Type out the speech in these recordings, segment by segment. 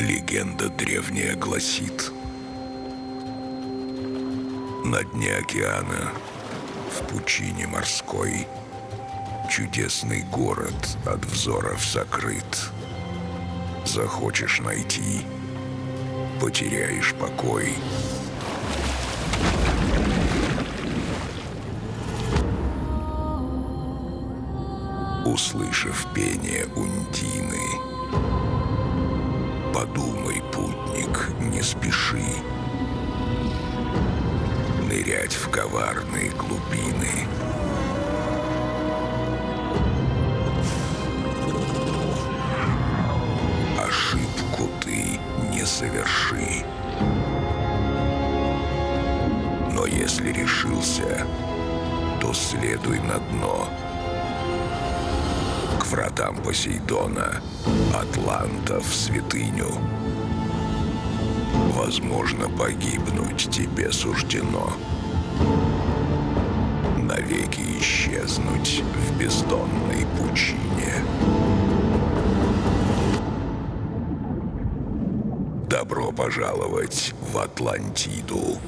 Легенда древняя гласит, на дне океана, в пучине морской, чудесный город от взоров закрыт. Захочешь найти, потеряешь покой. Услышав пение Ундины, коварные глубины. Ошибку ты не соверши. Но если решился, то следуй на дно. К вратам Посейдона, Атланта в святыню. Возможно, погибнуть тебе суждено. Исчезнуть в бездонной пучине. Добро пожаловать в Атлантиду.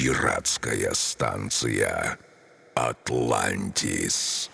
Пиратская станция Атлантис.